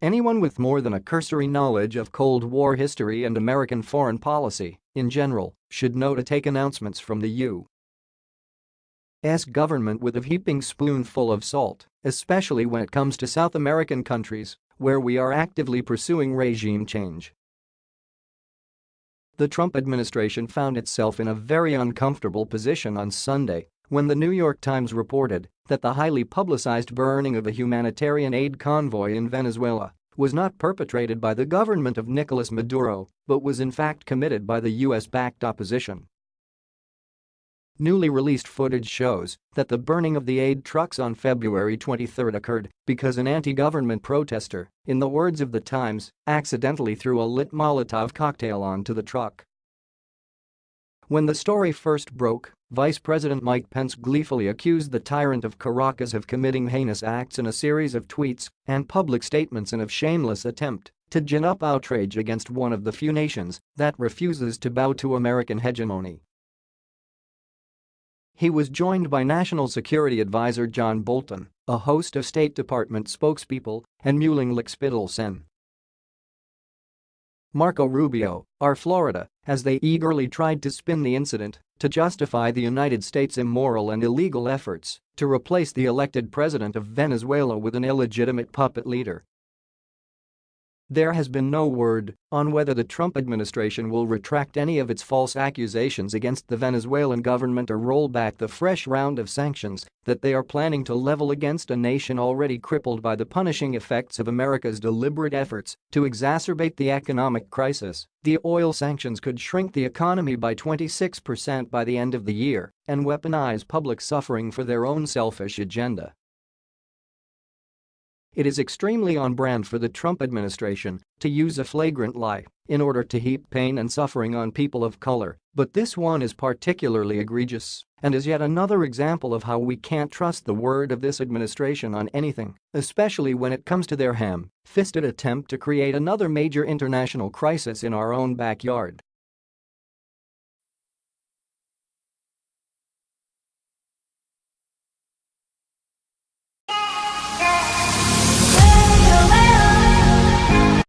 Anyone with more than a cursory knowledge of Cold War history and American foreign policy, in general, should know to take announcements from the U.S. government with a heaping spoonful of salt, especially when it comes to South American countries, where we are actively pursuing regime change. The Trump administration found itself in a very uncomfortable position on Sunday when the New York Times reported that the highly publicized burning of a humanitarian aid convoy in Venezuela was not perpetrated by the government of Nicolas Maduro but was in fact committed by the US-backed opposition. Newly released footage shows that the burning of the aid trucks on February 23 occurred because an anti-government protester, in the words of the Times, accidentally threw a lit Molotov cocktail onto the truck. When the story first broke, Vice President Mike Pence gleefully accused the tyrant of Caracas of committing heinous acts in a series of tweets and public statements in a shameless attempt to gin up outrage against one of the few nations that refuses to bow to American hegemony. He was joined by National Security Advisor John Bolton, a host of State Department spokespeople, and Muhlenglick Spittelsen. Marco Rubio, our Florida, as they eagerly tried to spin the incident to justify the United States' immoral and illegal efforts to replace the elected president of Venezuela with an illegitimate puppet leader there has been no word on whether the Trump administration will retract any of its false accusations against the Venezuelan government or roll back the fresh round of sanctions that they are planning to level against a nation already crippled by the punishing effects of America's deliberate efforts to exacerbate the economic crisis. The oil sanctions could shrink the economy by 26% by the end of the year and weaponize public suffering for their own selfish agenda. It is extremely on brand for the Trump administration to use a flagrant lie in order to heap pain and suffering on people of color, but this one is particularly egregious and is yet another example of how we can't trust the word of this administration on anything, especially when it comes to their ham-fisted attempt to create another major international crisis in our own backyard.